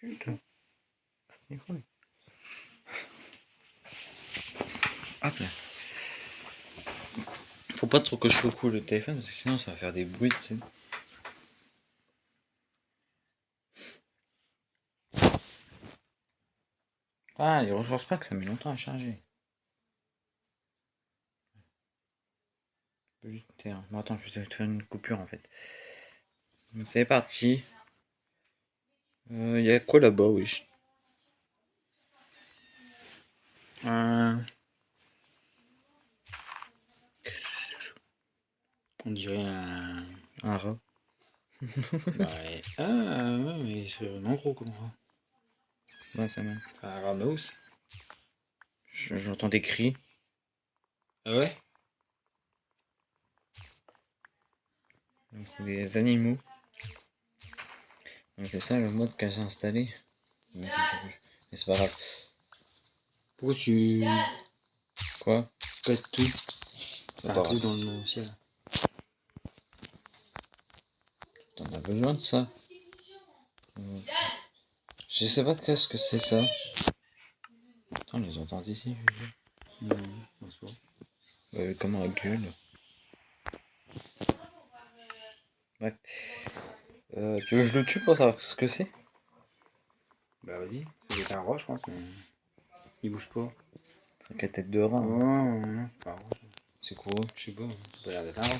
Putain. Hop là. Faut pas trop que je secoue le téléphone parce que sinon ça va faire des bruits, tu sais. Ah, recharge pas que ça met longtemps à charger. Putain, attends, je vais te faire une coupure en fait. C'est parti. Il euh, y a quoi là-bas, oui euh... On dirait un, un rat. ouais. Ah, ouais, mais c'est vraiment gros comme rat. Ouais, ça même. Un rat mouse. J'entends des cris. Ah ouais? C'est des animaux. C'est ça le mode qu'a installé. Mais c'est pas grave. Pourquoi tu... Quoi? Pète tout? Pas tout dans le ciel. T'en as besoin de ça? Je sais pas qu'est-ce que c'est ça. Attends, on les entend ici. Non, non, c'est pas. Bah, comment elle gueule Ouais. Euh, tu veux que je le tue pour savoir ce que c'est? Bah vas-y, c'est un roi je pense, mais il bouge pas. C'est la tête de rat. C'est quoi? Je sais pas, ça a l'air d'être un roi.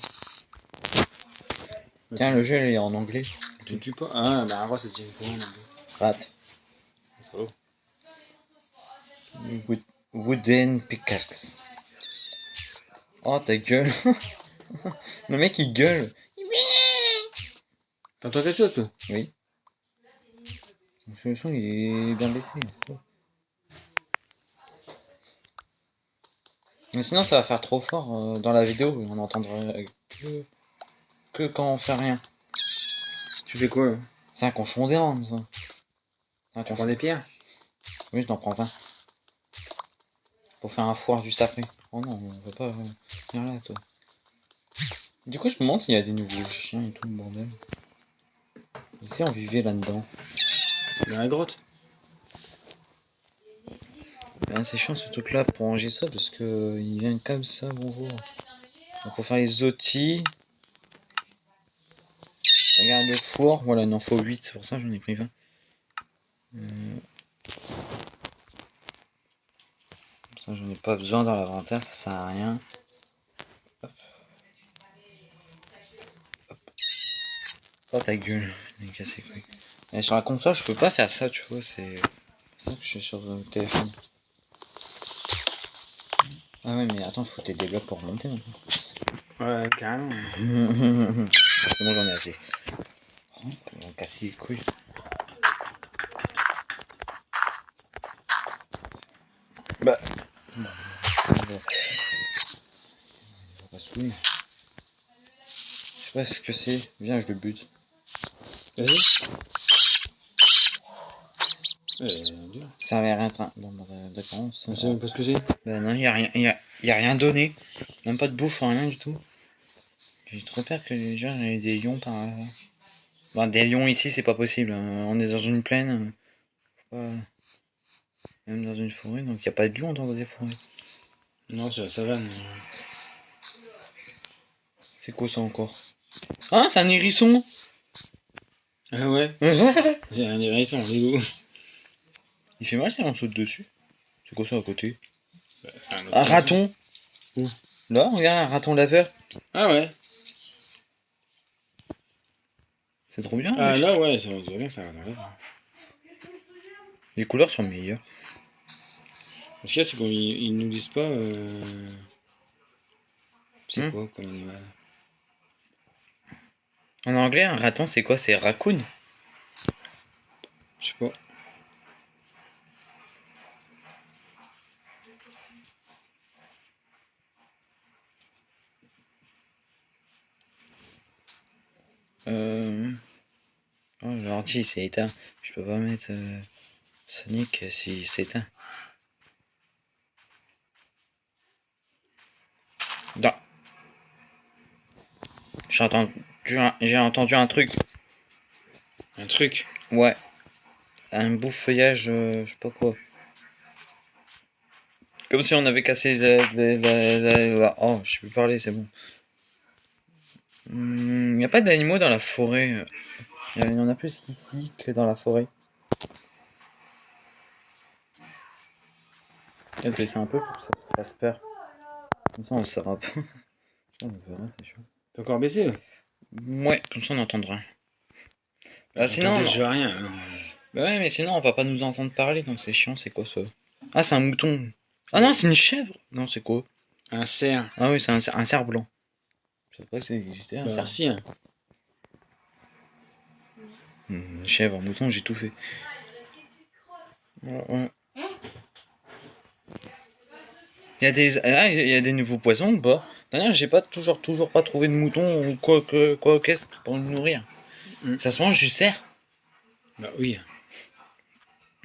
Tiens, le jeu il est en anglais. Tu tues pas? Ah, bah un roi c'est tient pour un anglais. Rat. C'est beau. Wood, wooden pickaxe. Oh ta gueule. le mec il gueule. T'entends quelque chose, toi? Oui. Le son, il est bien baissé. Mais sinon, ça va faire trop fort euh, dans la vidéo. On n'entendra que, que quand on fait rien. Tu fais quoi, C'est un conchon d'érable, ça. Un tu prends des pierres? Oui, je t'en prends 20. Pour faire un foire juste après. Oh non, on va pas venir là, toi. Du coup, je me demande s'il y a des nouveaux chiens et tout, le bordel. Ici, on vivait là-dedans. Dans la grotte. Ben, c'est chiant ce truc là pour ranger ça parce que il vient comme ça, bonjour. Donc pour faire les outils. Regarde le four, voilà, il en faut 8, c'est pour ça que j'en ai pris 20. Euh... Ça j'en ai pas besoin dans l'inventaire, ça sert à rien. Hop. Hop. Oh ta gueule. Mais sur la console, je peux pas faire ça, tu vois, c'est ça que je suis sur le téléphone. Ah ouais, mais attends, faut des blocs pour remonter maintenant. Ouais, carrément. c'est bon, j'en ai assez. Oh, on casser les couilles. Bah. Je sais pas ce que c'est. Viens, je le bute. Vas-y. Ça avait rien. Bah, d'accord. Je sais même pas ce que c'est. Ben non, il a rien, y a, y a rien donné. Même pas de bouffe, rien du tout. J'ai trop peur que les gens aient des lions par là. Ben, des lions ici, c'est pas possible. Hein. On est dans une plaine. Pas... Même dans une forêt, donc il n'y a pas de lions dans des forêts. Non, c'est la savane. C'est quoi ça encore? Ah, c'est un hérisson ah ouais J'ai un hérisson, il Il fait mal si on saute dessus. C'est quoi ça à côté bah, un, un raton Là, regarde, un raton laveur. Ah ouais C'est trop bien. Ah là, ouais, ça va bien, ça va Les couleurs sont meilleures. Ce qu'il y a, c'est qu'ils nous disent pas... Euh... C'est hmm. quoi comme animal? En anglais, un raton, c'est quoi? C'est raccoon? Je sais pas. Euh... Oh, l'ordi c'est éteint. Je peux pas mettre euh, Sonic si c'est éteint. Non. J'entends j'ai entendu un truc. Un truc Ouais. un beau feuillage, euh, je sais pas quoi. Comme si on avait cassé la, la- Oh, je peux parler, c'est bon. Il n'y a pas d'animaux dans la forêt. Il y en a plus ici que dans la forêt. Je vais un peu pour que ça fasse peur. Comme ça, on le saura pas. T'es encore baissé Ouais, comme ça, on entendra. Bah, sinon, je vois rien. Bah ouais, mais sinon on va pas nous entendre parler, donc c'est chiant, c'est quoi ça Ah, c'est un mouton. Ah non, c'est une chèvre Non, c'est quoi? Un cerf. Ah oui, c'est un, cer- un cerf blanc. Je sais pas existait, un Bah, cerf. hein. Hmm, Une chèvre, un mouton, j'ai tout fait. Ouais, ouais. Il y a des ah, il y a des nouveaux poissons ou pas? D'ailleurs, j'ai pas toujours toujours pas trouvé de mouton ou quoi que quoi qu'est-ce pour le nourrir. Hmm. Ça se mange du cerf Bah oui.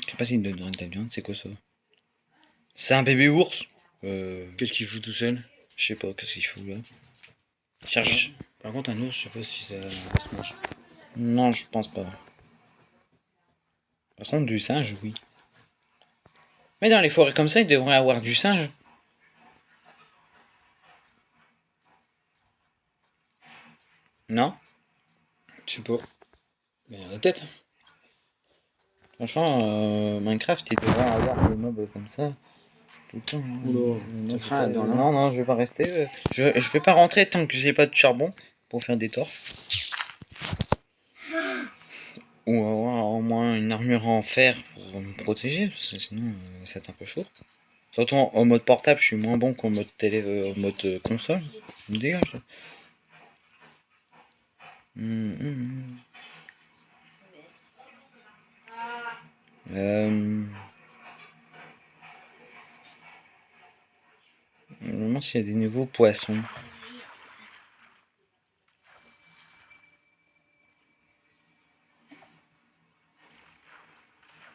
Je sais pas s'il donne de la viande, c'est quoi ça? C'est un bébé ours Euh, Qu'est-ce qu'il fout tout seul? je sais pas, qu'est-ce qu'il fout là? Cherche. Par contre, un ours, je sais pas si ça se mange. Non, je pense pas. Par contre, du singe, oui. Mais dans les forêts comme ça, il devrait avoir du singe. Non Je sais pas. Mais il y en a peut-être. Franchement, euh, Minecraft, il devrait avoir des mobs comme ça. Tout le temps. hein. Oula, Non, je- non, non non, je vais pas rester. euh, Je, je vais pas rentrer tant que j'ai pas de charbon pour faire des torches. Ou avoir au moins une armure en fer pour me protéger, parce que sinon euh, c'est un peu chaud. Surtout en, en mode portable, je suis moins bon qu'en mode télé, euh, en mode euh, console. Me dégage. Hum, hum. Euh... Je me demande s'il y a des nouveaux poissons.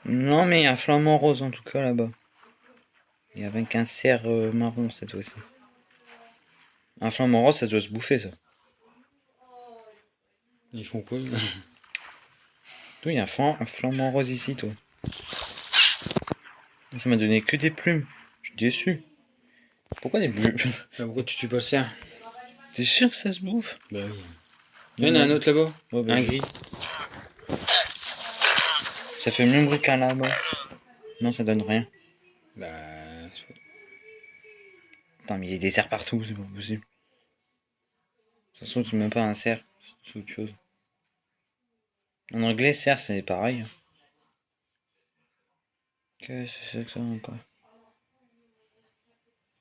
Non, mais il y a un flamant rose en tout cas là-bas. Et avec un cerf euh, marron cette fois-ci. Un flamant rose, ça doit se bouffer ça. Ils font quoi Toi, il y a un, flam- un flamant rose ici, toi. Ça m'a donné que des plumes. Je suis déçu. Pourquoi des plumes Bah, Pourquoi tu tues pas le cerf T'es sûr que ça se bouffe? Bah oui. Il y en a un autre là-bas. Bah, Un gris. Ça fait le même bruit qu'un là-bas. Non, ça donne rien. Bah. Putain, mais il y a des cerfs partout, c'est pas possible. Ça se trouve, c'est même pas un cerf, c'est autre chose. En anglais, cerf, c'est pareil. Qu'est-ce que c'est que ça encore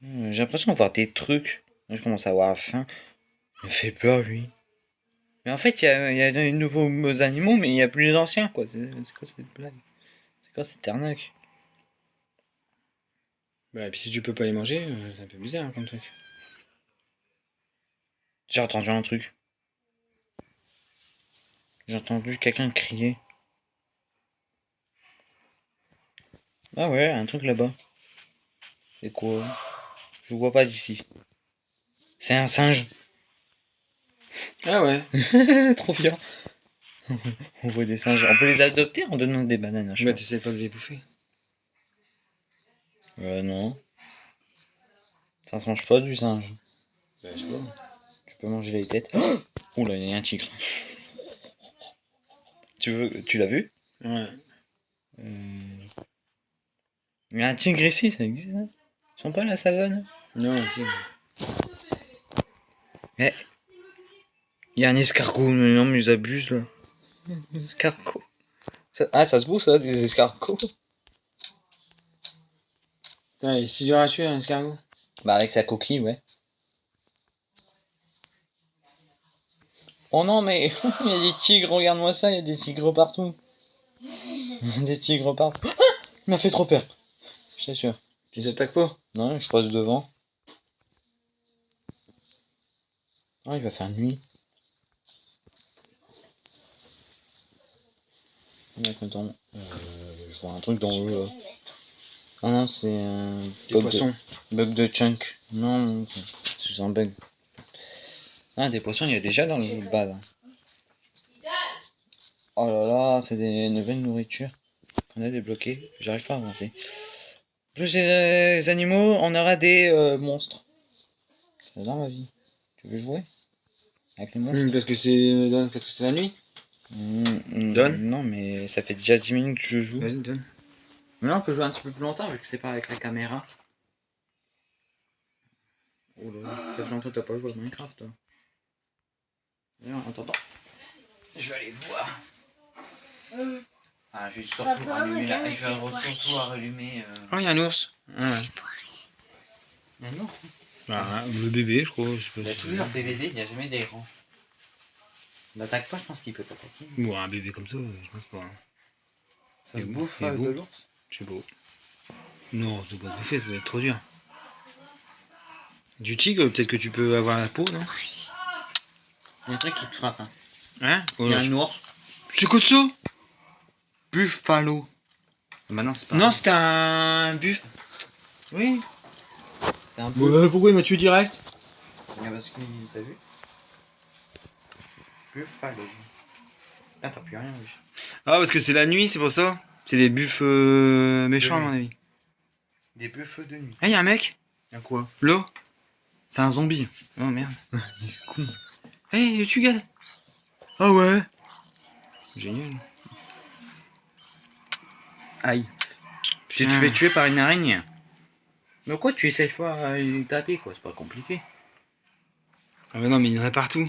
Hmm, J'ai l'impression de voir des trucs. Là, je commence à avoir faim. Il me fait peur, lui. Mais en fait, il y a, y a de nouveaux animaux, mais il n'y a plus les anciens, quoi. C'est c'est quoi cette blague? C'est quoi cette arnaque? Bah, et puis si tu peux pas les manger, euh, c'est un peu bizarre comme truc. J'ai entendu un truc. J'ai entendu quelqu'un crier. Ah ouais, un truc là-bas. C'est quoi? Je vois pas d'ici. C'est un singe. Ah ouais. Trop bien. on voit des singes. On peut les adopter en donnant des bananes à Bah, chaque t'essaies pas de les bouffer. Euh, non. Ça se mange pas du singe. Bah, je sais pas. Tu peux manger les têtes. Là, il y a un tigre. Tu veux, tu l'as vu? Ouais. Il y a un tigre ici, ça existe ça Ils sont pas à la savane? Non, tu sais. Il y a un escargot, mais non mais ils abusent là. Un escargot. Ça- ah ça se bouffe ça, des escargots Putain, il est si dur à tuer un escargot? Bah avec sa coquille, ouais. Oh non mais il y a des tigres, regarde-moi ça, il y a des tigres partout. des tigres partout. Ah il m'a fait trop peur. Je t'assure. Tu t'attaques pas? Non, je passe devant. Ah, il va faire nuit. Mec, attends. Euh, je vois un truc dans là. Ah non, c'est un Des bug de, bug de chunk. Non, c'est un bug. Ah, des poissons, il y a déjà dans le bas là. Oh là là, c'est des nouvelles nourritures. fenêtre est bloquée. J'arrive pas à avancer. Plus les animaux, on aura des euh, monstres. C'est dans ma vie. Tu veux jouer? Avec les monstres? Hum, parce que c'est parce que c'est la nuit. Mm, mm, Donne. Non, mais ça fait déjà 10 minutes que je joue. Vas-y, donne. Mais là, on peut jouer un petit peu plus longtemps vu que c'est pas avec la caméra. Oh là là, ça fait longtemps que t'as pas joué à Minecraft, toi. Je vais aller voir. Ah, je vais surtout Papa, rallumer la... Je vais surtout rallumer... Euh... Oh, il y a un ours. Ouais. Mais non, Bah, le bébé, je crois. je sais il y pas a toujours des bébés, il n'y a jamais des grands. N'attaque pas, je pense qu'il peut t'attaquer. Ou un bébé comme ça, je pense pas. hein. Ça se bouffe euh, de l'ours? Je sais pas. Non, c'est pas fait, ça va être trop dur. Du tigre, peut-être que tu peux avoir la peau, non? Il y a un truc qui te frappe. Hein. Hein? Il y a un ours. C'est quoi ça? Buffalo. Bah non, c'est pas Non, c'était un buff. Oui. c'était un. Ouais, pourquoi il m'a tué direct? Ah, parce que t'as vu Buffalo. Putain, t'as plus rien, oui. Ah, parce que c'est la nuit, c'est pour ça C'est des buffs euh, méchants, à mon avis. Des buffles de nuit. Ah, y'a un mec? Y'a quoi? Là C'est un zombie. Oh merde. Hey, tu gars Ah ouais Génial. Aïe. Tu te fais tuer par une araignée. Mais quoi, tu essayes pas à lui taper, quoi, c'est pas compliqué. Ah bah non, mais il y en a partout.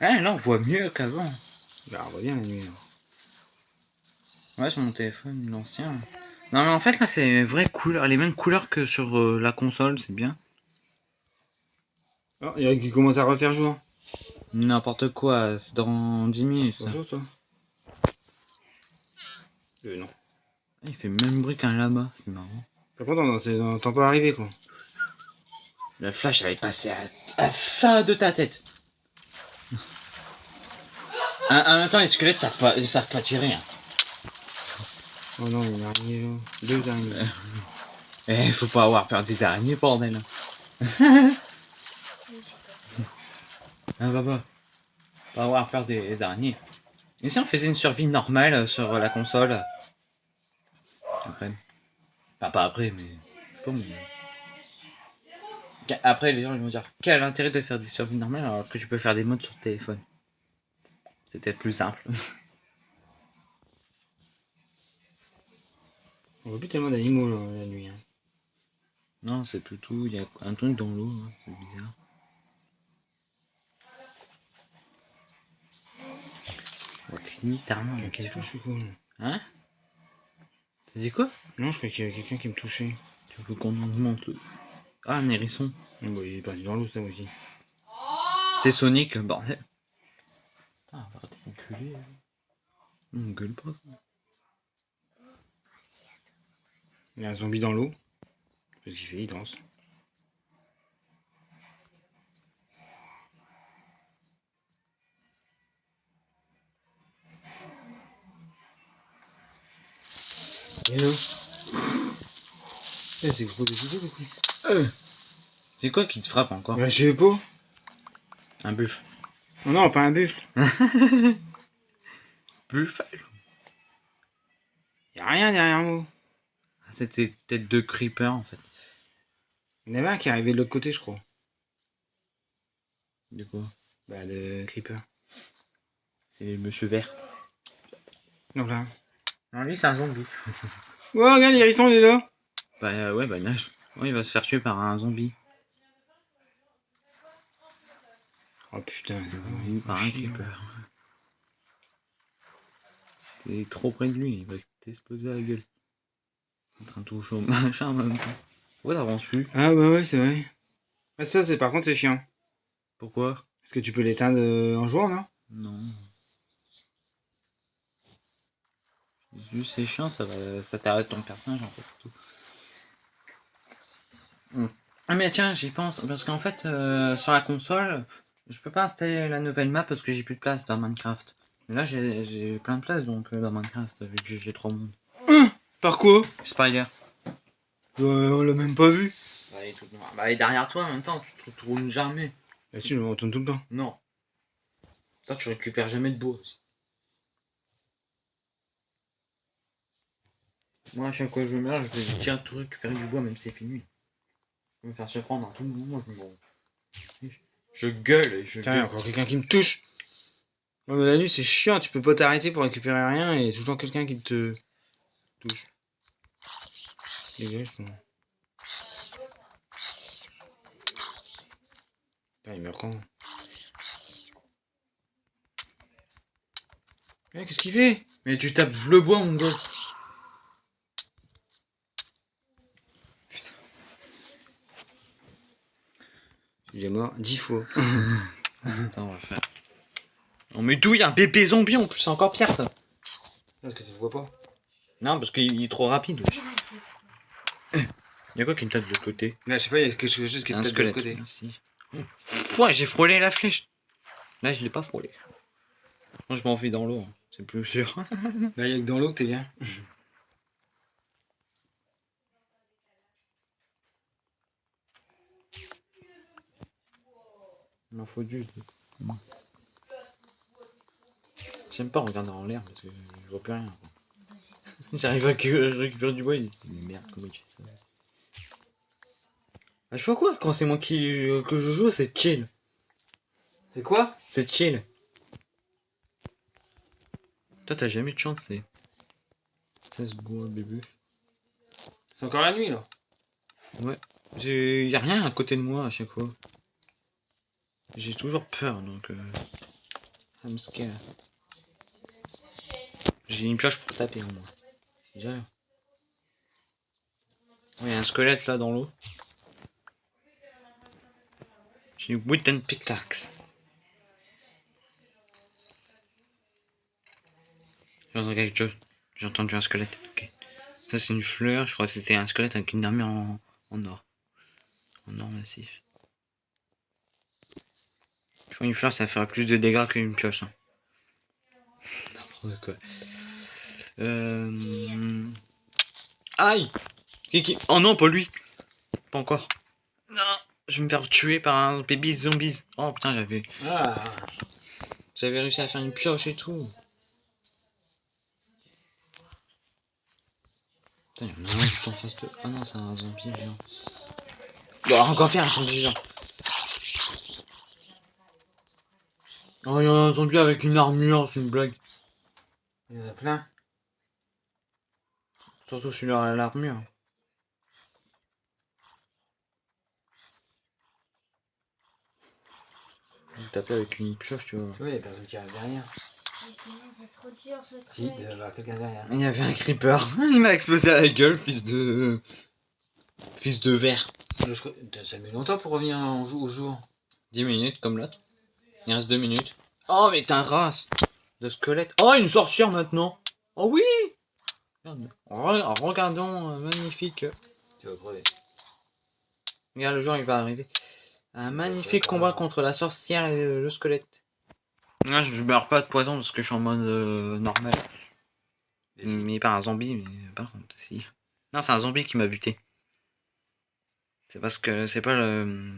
Ah, là, on voit mieux qu'avant. Bah, on voit bien la nuit. là. Ouais, sur mon téléphone, l'ancien. Non, mais en fait, là, c'est les vraies couleurs, les mêmes couleurs que sur euh, la console, c'est bien. Oh, il y en a qui commence à refaire jour. N'importe quoi, c'est dans 10 minutes. Bonjour, toi. Euh, non. Il fait le même bruit qu'un lama, c'est marrant. Par contre, on n'entend pas arriver, quoi. Le flash avait passé à, à ça de ta tête. En, même temps, les squelettes savent pas, ils savent pas tirer. Hein. Oh non, il y a une araignée, là. Deux araignées. Eh, faut pas avoir peur des araignées, bordel. ah, bah, Pas avoir peur des araignées. Et si on faisait une survie normale euh, sur la console? Après. Enfin, pas après, mais. Je sais pas, mais. Qu- Après, les gens ils vont dire quel intérêt de faire des survies normales alors que tu peux faire des modes sur le téléphone? C'est peut-être plus simple. On voit plus tellement d'animaux, la nuit. hein. non, c'est plutôt. Il y a un truc dans l'eau, hein, c'est bizarre. Ouais, littéralement, il y a Quelqu'un qui me quelque chose. touche Hein? T'as dit quoi? Non, je crois qu'il y a quelqu'un qui me touchait. Tu veux qu'on monte le... Ah, un hérisson. Ah, bah, il est parti dans l'eau, ça aussi. C'est Sonic, bordel. Putain, va arrêter d'enculer. On gueule pas. Il y a un zombie dans l'eau. Qu'est-ce qu'il fait Il danse. Hello. Eh, c'est du coup. C'est quoi qui te frappe encore? Bah, je sais pas. Un buff. Oh non, pas un buffle. Buffalo. Y a rien derrière moi. Ah, C'était peut-être deux creepers en fait. Il y en avait un qui est arrivé de l'autre côté, je crois. Du coup, Bah, de Creeper. c'est le monsieur vert. Donc là. Non, lui, c'est un zombie. Oh, regarde, l'hérisson, il est là. Bah euh, ouais, bah nage. Ouais, il va se faire tuer par un zombie. Oh putain. Oui, par un creeper. T'es trop près de lui, il va t'exploser la gueule. En train de toucher au machin en même temps. Pourquoi t'avances plus? Ah, bah ouais, c'est vrai. Ah, ça, c'est par contre, c'est chiant. Pourquoi? Est-ce que tu peux l'éteindre euh, en jouant, non? Non. Juste c'est chiant, ça va, ça t'arrête ton personnage en fait. Tout. Ah mais tiens, j'y pense parce qu'en fait euh, sur la console, je peux pas installer la nouvelle map parce que j'ai plus de place dans Minecraft. Mais là j'ai plein de place donc euh, dans Minecraft vu que j'ai- trop de monde. Par quoi? Spider. On l'a même pas vu. Bah, il est tout noir. Bah, il est derrière toi en même temps, tu te retrouves jamais. Bah si, je me retourne tout le temps. Non. Toi, tu récupères jamais de bois aussi. Moi, à chaque fois que je meurs, je vais tiens tout récupérer du bois, même si c'est fini. Je vais me faire surprendre à tout moment. Je, me... je gueule et je Tiens, encore quelqu'un qui me touche. Ouais, mais la nuit, c'est chiant. Tu peux pas t'arrêter pour récupérer rien et toujours quelqu'un qui te touche. Dégage. Putain, il meurt quand Eh, Qu'est-ce qu'il fait? Mais tu tapes le bois, mon gars. Il est mort dix fois. Attends, on va faire. On met d'où il y a un bébé zombie en plus, c'est encore pire ça. Parce que tu le vois pas. Non, parce qu'il est trop rapide. wesh. Il y a quoi qui me tape de côté Là, je sais pas, il y a quelque chose qui est Un peut-être de côté. Merci. Ouais, j'ai frôlé la flèche. Là, je l'ai pas frôlé. Moi, je m'enfuis dans l'eau. hein. C'est plus sûr. Là, il y a que dans l'eau que t'es bien. Il m'en faut juste. J'aime pas regarder en l'air parce que je vois plus rien. J'arrive à que- récupérer du bois, se dit mais merde, comment tu fais ça? Ah, je vois quoi Quand c'est moi qui que je joue, c'est chill. C'est quoi? C'est chill. Toi, t'as jamais eu de chance, c'est. 16 bois, bébé. C'est encore la nuit, là? Ouais. J'ai... Y a rien à côté de moi à chaque fois. J'ai toujours peur donc. Euh... I'm scared. J'ai une pioche pour taper au moins. Déjà. Ouais, y a un squelette là dans l'eau. J'ai une wooden pickaxe. J'ai entendu quelque chose. J'ai entendu un squelette. Ça c'est une fleur. Je crois que c'était un squelette avec une armure en, en or. En or massif. Une fleur ça ferait plus de dégâts qu'une pioche. hein. N'importe quoi. Euh... Aïe Oh non, pas lui Pas encore. Non Je vais me faire tuer par un baby zombies. Oh putain, j'avais Ah j'avais réussi à faire une pioche et tout. Putain, il y en a un juste en face de... Ah non, c'est un zombie géant. Bah, encore pire, un zombie géant. Oh, il y a un zombie avec une armure, c'est une blague. Il y en a plein. Surtout celui-là à l'armure. Il tapait avec une pioche, tu vois. Tu vois, il y a personne qui arrive derrière. C'est trop dur ce truc. Si, il y quelqu'un derrière. Il y avait un creeper. Il m'a explosé à la gueule, fils de... Fils de verre. Ça met longtemps pour revenir en au jour. 10 minutes comme l'autre. Il reste 2 minutes. Oh mais t'es un race de squelette. Oh une sorcière maintenant. Oh oui. Re- Regardons, euh, magnifique. Tu vas crever. Regarde le jour il va arriver. Un magnifique combat contre la sorcière et le, le squelette. Là je meurs pas de poison parce que je suis en mode euh, normal. Mais pas un zombie, mais par contre si. Non c'est un zombie qui m'a buté. C'est parce que c'est pas le...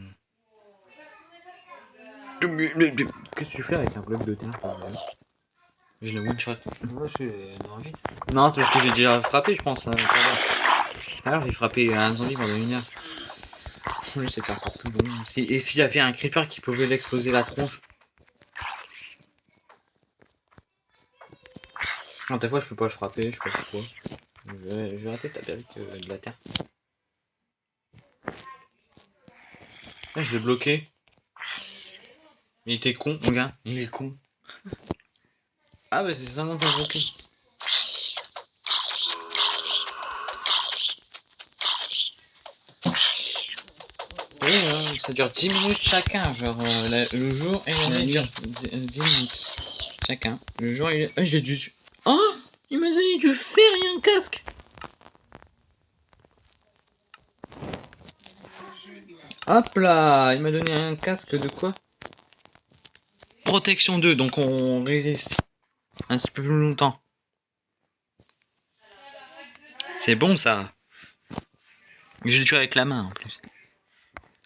Qu'est-ce que tu fais avec un bloc de terre Je le one shot. Moi, je suis non, vite. Non, c'est parce que j'ai déjà frappé, je pense. euh, tout à l'heure. Tout j'ai frappé un zombie pendant une heure. Oui, encore plus long. Si- et s'il y avait un creeper qui pouvait l'exploser la tronche Non, des fois, je peux pas le frapper, je sais pas pourquoi. Je vais, je vais arrêter de taper avec euh, de la terre. Ah, je l'ai bloqué. Il était con, mon gars. Il est con. Ah, bah c'est seulement bloquer. Oui, hein, ça dure 10 minutes chacun, genre euh, la- le jour et la La nuit nuit. dure 10, 10 minutes chacun. Le jour et Ah, je l'ai dû. Oh Il m'a donné du fer et un casque Hop là Il m'a donné un casque de quoi? Protection 2, donc on résiste un petit peu plus longtemps. C'est bon ça Je l'ai tué avec la main en plus.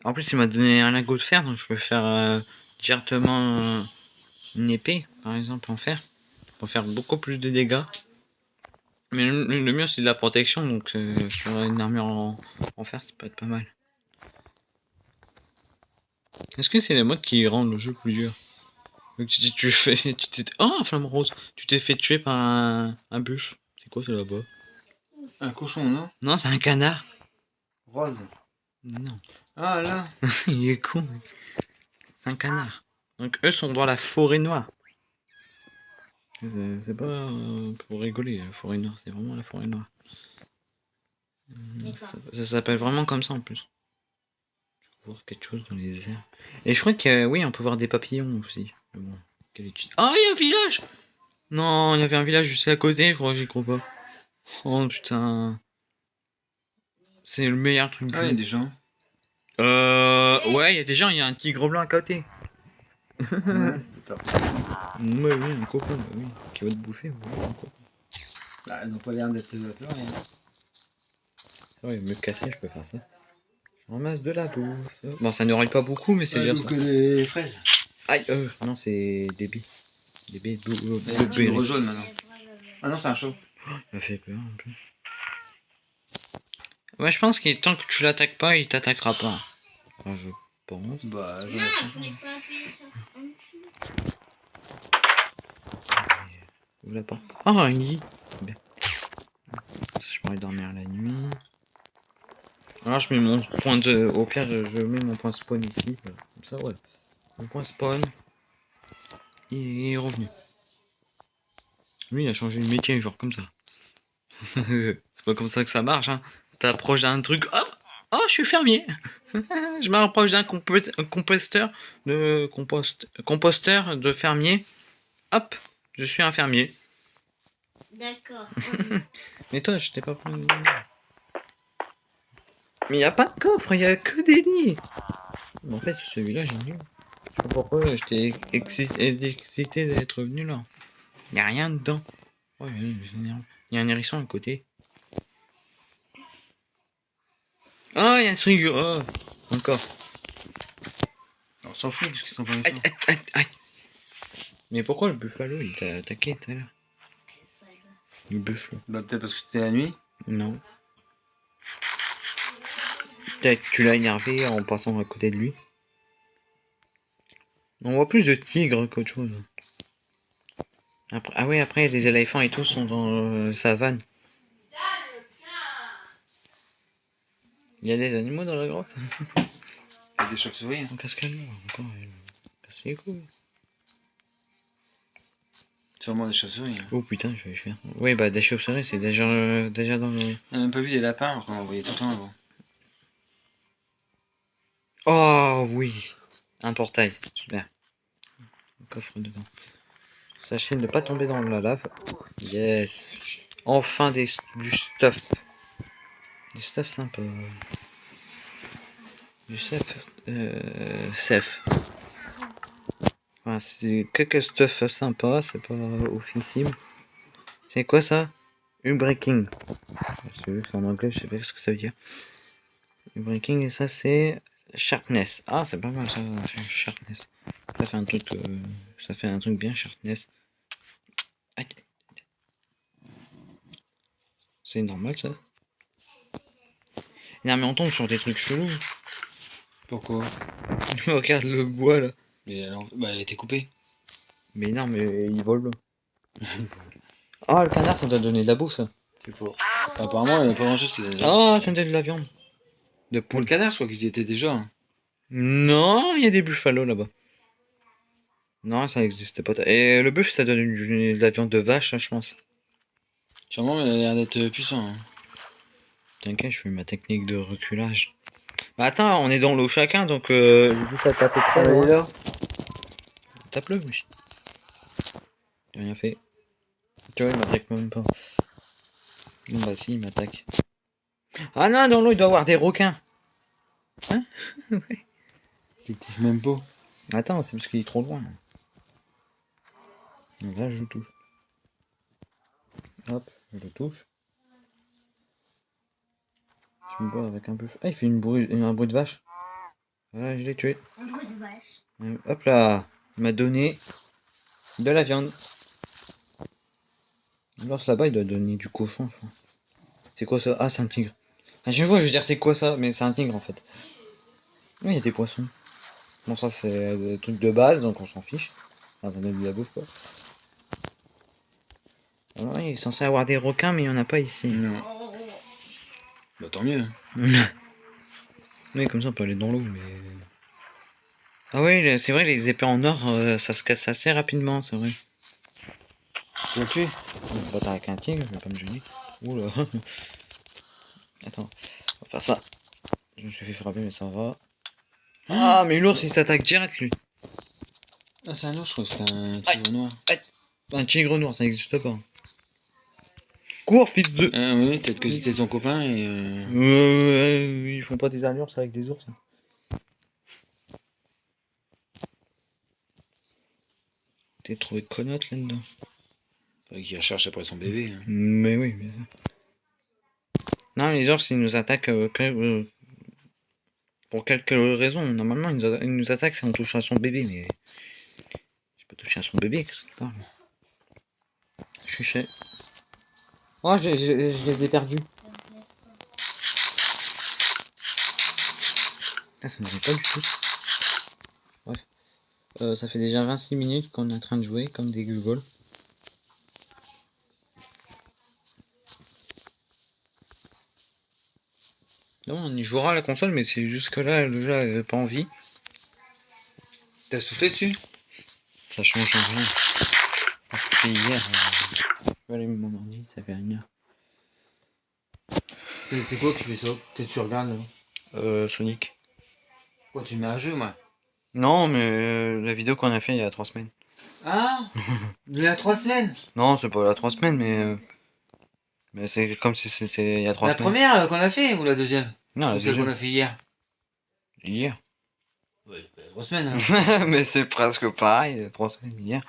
En plus, il m'a donné un lingot de fer, donc je peux faire euh, directement une épée, par exemple, en fer, pour faire beaucoup plus de dégâts. Mais le, mur c'est de la protection donc euh, sur une armure en, fer ça peut être pas mal. Est-ce que c'est la mode qui rend le jeu plus dur? Donc tu, tu fais. Tu t'es. Oh un flamme rose Tu t'es fait tuer par un, un buffle. C'est quoi ça là-bas? Un cochon, non? Non c'est un canard. Rose. Non. Ah là Il est con. C'est un canard. Donc eux sont dans la forêt noire. C'est pas euh, pour rigoler, la forêt noire, c'est vraiment la forêt noire. Ça, ça s'appelle vraiment comme ça en plus. Je peux voir quelque chose dans les airs. Et je crois que euh, oui, on peut voir des papillons aussi. Bon, quelle étude. Ah, il y a un village Non, il y avait un village juste à côté, je crois, j'y crois pas. Oh putain. C'est le meilleur truc Ah, il y a des gens. euh, ouais, il y a des gens, il y a un tigre blanc à côté. ouais, c'est ça. Ouais, oui, un coco, bah oui, qui va te bouffer. ouais, un coco. Bah, ils n'ont pas l'air d'être apeurés. Hein. C'est vrai, me casser, je peux faire ça. Je ramasse de la bouffe. Bon, ça n'aurait pas beaucoup, mais c'est déjà ça. que des fraises. Aïe, euh, non, c'est. Des billes bleu- blueberry. jaune maintenant. Ah non, c'est un chaud. Ça fait peur un peu. Ouais, je pense qu'il temps que tu l'attaques pas, il t'attaquera pas. Enfin, je pense. Bah, je 5 voulais pas appuyer sur un dessus. Ouvre la porte. Oh, un lit. Bien. Je pourrais dormir la nuit. Alors, je mets mon point de. Au pire, je, je mets mon point spawn ici. Comme ça, ouais. Mon point spawn. Il est revenu. Lui, il a changé de métier, genre comme ça. C'est pas comme ça que ça marche, hein. T'approches d'un truc, hop Oh, je suis fermier Je m'approche d'un compo- composteur de compost, composteur de fermier. Hop, je suis un fermier. D'accord. Mais toi, je t'ai pas pris. Mais y a pas de coffre, y a que des lits. Mais en fait, celui-là, j'ai nul. Je sais pas pourquoi j'étais exci- excité d'être venu là. Y a rien dedans. Oh, y a- un hérisson à côté. Oh, y a un string. Oh, encore. On s'en fout parce qu'ils sont pas méchants. Mais pourquoi le buffalo il t'a attaqué tout à l'heure? Le buffalo. Bah, peut-être parce que c'était la nuit? Non. Peut-être que tu l'as énervé en passant à côté de lui. On voit plus de tigres qu'autre chose. Après, ah ouais, après les éléphants et tout sont dans euh, savane. Il y a des animaux dans la grotte? Il y a des chauves-souris. En cascade encore. euh, casse les couilles. Sûrement des chauves-souris. Hein. Oh putain, je vais faire. Oui, bah des chauves-souris, c'est déjà, euh, déjà dans le. On a même pas vu des lapins qu'on en voyait tout le temps avant. Oh oui Un portail, super. Un coffre dedans. Sachez ne pas tomber dans la lave. Yes Enfin des, du stuff. Du stuff sympa. Du stuff... Euh... C'est quelques stuff sympa, c'est pas officiel. C'est quoi ça? Unbreaking. C'est en anglais, je sais pas ce que ça veut dire. Unbreaking et ça c'est Sharpness. Ah, c'est pas mal ça, Sharpness. Ça fait un truc, euh, ça fait un truc bien Sharpness. C'est normal ça. Non mais on tombe sur des trucs chelous. Pourquoi? Regarde le bois là. Mais elle, bah, elle a été coupée. Mais non mais il vole. Ah le canard ça doit donner de la bouffe ça. C'est. Apparemment, il n'y a pas a. Ah ça donne de la viande. De poule. canard, je crois qu'ils y étaient déjà. hein. Non, il y a des buffalo là-bas. Non, ça n'existait pas. Et le buff, ça donne du- de la viande de vache, hein, je pense. Sûrement, mais elle a l'air d'être euh, puissant. hein. T'inquiète, je fais ma technique de reculage. Bah attends, on est dans l'eau chacun, donc euh, j'ai dit ça taper là. Tape-le, wesh. J'ai rien fait. Tu vois, il m'attaque même pas. Bon bah si, il m'attaque. Ah non, dans l'eau, il doit y avoir des requins. Tu touches même pas. Attends, c'est parce qu'il est trop loin. Donc là, je le touche. Hop, je le touche. Je me bats avec un peu. Ah, il fait une bruit, un bruit de vache. Voilà, je l'ai tué. Un coup de vache. Euh, Hop là, il m'a donné de la viande. L'ours là-bas, il doit donner du cochon, je crois. C'est quoi ça? Ah, c'est un tigre. À chaque fois, je veux dire, c'est quoi ça? Mais c'est un tigre en fait. Oui, il y a des poissons. Bon, ça, c'est des trucs de base, donc on s'en fiche. Enfin, de la bouffe, quoi. Alors, oui, il est censé avoir des requins, mais il n'y en a pas ici. Non. Bah tant mieux. Oui, comme ça, on peut aller dans l'eau, mais. Ah oui, c'est vrai, les épées en or, euh, ça se casse assez rapidement, c'est vrai. Tu le tuer Je vais pas avec un tigre, je vais pas me gêner. Oula. Attends, on va faire ça. Je me suis fait frapper, mais ça va. Ah, mais l'ours, il s'attaque direct, lui. Ah, c'est un ours, je crois que c'était un tigre noir. Un tigre noir, ça n'existe pas. Cours, fils de... Ah oui, peut-être que c'était son copain et. euh, Euh, ils font pas des allures, avec des ours. T'es trouvé connote là-dedans. qu'il recherche après son bébé. hein. Mais oui, mais. Non, les ours, ils nous attaquent euh, que, euh, pour quelques raisons. Normalement, ils nous, atta- ils nous attaquent si on touche à son bébé, mais. J'ai pas touché à son bébé, qu'est-ce que tu parles Je suis chez. Oh, je, je- je les ai perdus. Ah, ça ne va pas du tout. Bref. Euh, ça fait déjà 26 minutes qu'on est en train de jouer comme des gugoles. Non, on y jouera à la console, mais c'est juste que là, le jeu avait pas envie. T'as soufflé dessus? Ça change rien. Parce que hier, euh, je vais allumer mon ordi, ça fait une heure. C'est c'est quoi qui fait ça Que tu regardes là? Euh, Sonic. Quoi, tu mets un jeu, moi Non, mais euh, la vidéo qu'on a fait il y a trois semaines. Ah Il y a trois semaines? Non, c'est pas il y a trois semaines, mais. euh, Mais c'est comme si c'était il y a trois La semaines. première euh, qu'on a fait ou la deuxième Non, la Ou celle qu'on deuxième. a fait hier Hier. Ouais, bah, trois semaines mais c'est presque pareil, il y a trois semaines hier.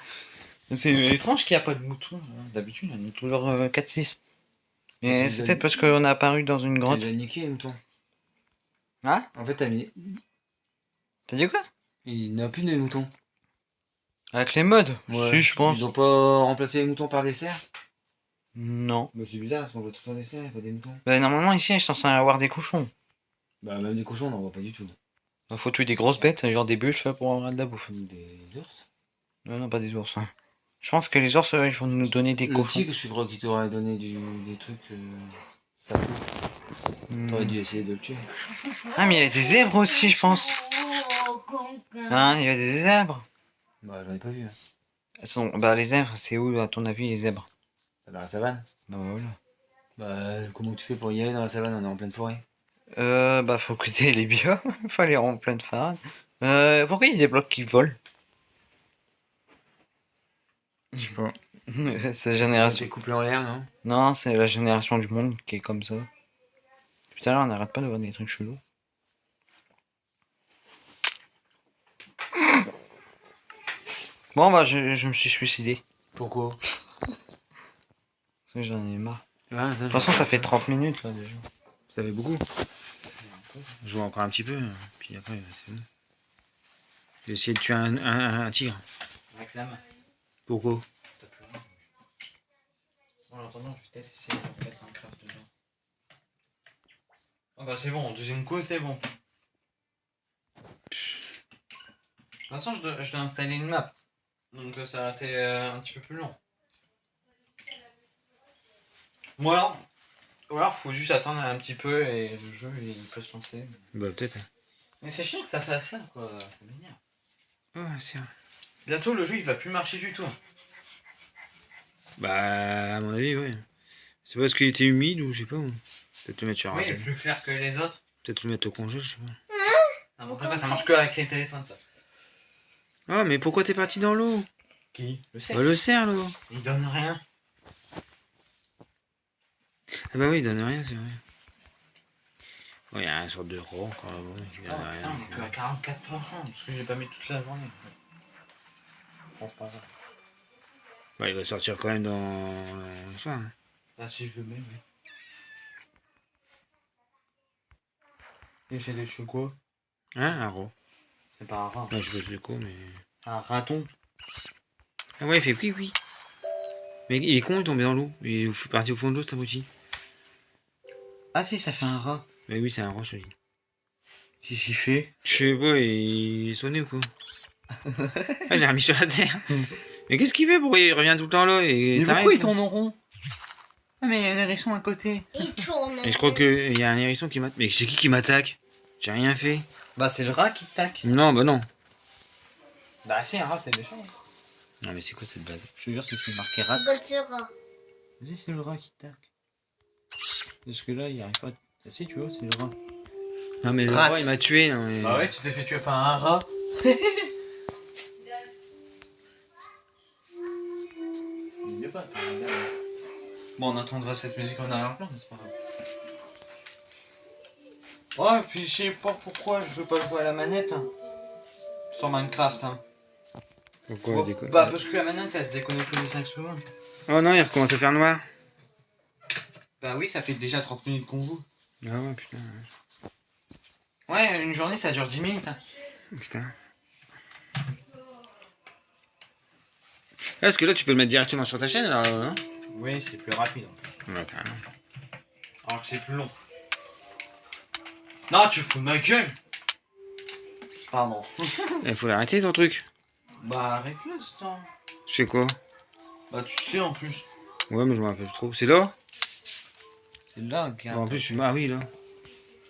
C'est étrange qu'il n'y a pas de moutons. hein. D'habitude, il y en a toujours euh, 4-6. Mais c'est peut-être parce qu'on est apparu dans une Tu grotte. les as niqués, les moutons. Hein? En fait, t'as mis. T'as dit quoi? Il n'y a plus de moutons. Avec les modes Si, je pense. Ils ont pas remplacé les moutons par des cerfs Non. Bah, c'est bizarre, parce qu'on voit toujours des cerfs et pas des moutons. Bah, normalement, ici, ils sont censés avoir des cochons. Bah, même des cochons, on n'en voit pas du tout. Il faut tuer des grosses bêtes, genre des buffles pour avoir de la bouffe. Des ours? Non, non, pas des ours. hein. Je pense que les ours, ils vont nous donner des Le cochons. tigre, je crois qu'il t'aurait donné du... des trucs. Euh... Ça Hmm. T'aurais dû essayer de le tuer. Ah, mais il y a des zèbres aussi, je pense. Hein, il y a des zèbres. Bah, j'en ai pas vu. hein. Elles sont... Bah, les zèbres, c'est où, à ton avis, les zèbres? Dans la savane? Bah, voilà. Bah, comment tu fais pour y aller dans la savane? On est en pleine forêt. Euh, bah, faut écouter les biomes. faut aller en pleine phase. Euh, pourquoi il y a des blocs qui volent? Je sais pas. c'est la génération. C'est couplé en l'air, non? Non, c'est la génération du monde qui est comme ça. Tout à l'heure, on n'arrête pas de voir des trucs chelous. Bon, bah, je, je me suis suicidé. Pourquoi? J'en ai marre. Ouais, attends, De toute façon, ça fait 30 minutes là déjà. Ça fait beaucoup. Je joue encore un petit peu, puis après, c'est bon. J'ai essayé de tuer un, un- un tigre. Avec la main. Pourquoi? En attendant, je vais peut-être essayer de mettre un craft dedans. Ah bah c'est bon, deuxième coup c'est bon. De toute façon, je dois, je dois installer une map. Donc euh, ça a été euh, un petit peu plus long. Ou alors, ou alors faut juste attendre un petit peu et le jeu il peut se lancer. Bah, peut-être. Mais c'est chiant que ça fasse ça quoi, c'est m'énerve. Ouais, c'est vrai. Bientôt le jeu il va plus marcher du tout. Bah, à mon avis, ouais. C'est parce qu'il était humide ou je sais pas. ou- Peut-être le mettre sur un Oui, il est plus clair que les autres. Peut-être le mettre au congé, je sais pas. N'importe quoi, ça marche que avec les téléphones ça. Ah, mais pourquoi t'es parti dans l'eau? Qui? Le sait. Bah, le cerf, l'eau. Il donne rien. Ah, bah oui, il donne rien, c'est vrai. Il y a une sorte de rond quand même. Ah, putain, on est que à 44%, parce que je l'ai pas mis toute la journée. Je pense pas ça. Bah, il va sortir quand même dans le soir. hein. Là, si je le mets, oui. Et c'est des quoi Hein, un rond. C'est pas un rat. Non, je mais. Un raton. Ah ouais, il fait oui, oui. Mais il est con, il est tombé dans l'eau. Il est parti au fond de l'eau, cet abruti. Ah si, ça fait un rat. Mais oui, c'est un roche, lui. Qu'est-ce qu'il fait? Je sais pas, il est sonné ou quoi? Ah, j'ai remis sur la terre. Mais qu'est-ce qu'il fait Pourquoi il revient tout le temps là? Et Mais pourquoi il tourne en rond? Ah mais il y a un hérisson à côté. Il tourne. Et je crois qu'il y a un hérisson qui m'attaque. Mais c'est qui qui m'attaque? J'ai rien fait. Bah c'est le rat qui tac. Non, bah non. Bah si, un rat c'est méchant. Non, mais c'est quoi cette blague? Je te jure que c'est marqué rat. Vas-y, c'est le rat qui tac. Parce que là, il arrive pas. Ah si, tu vois, c'est le rat. Non, mais le roi, il m'a tué. Non, mais... Bah ouais, tu t'es fait tuer par un rat. Il y a pas, t'as un gars, là. Bon, on entendra cette musique en arrière-plan, mais c'est pas grave. Ouais, puis je sais pas pourquoi je veux pas jouer à la manette. hein. Sur Minecraft, hein. Pourquoi il déconne bah, parce que la manette, elle se déconnecte tous les 5 secondes. Oh non, il recommence à faire noir. Bah oui, ça fait déjà 30 minutes qu'on joue. Ah ouais, putain. Ouais, une journée, ça dure 10 minutes. hein. Putain. Est-ce que là, tu peux le mettre directement sur ta chaîne alors, non? Oui, c'est plus rapide. Ouais, carrément. Alors que c'est plus long. Non, tu fous de ma gueule Pardon. Il faut l'arrêter ton truc. Bah arrête-le, ce temps. Je fais quoi? Bah tu sais en plus. Ouais, mais je me rappelle trop. C'est là C'est là, Bon, regarde. En plus, je suis. Ah oui, là.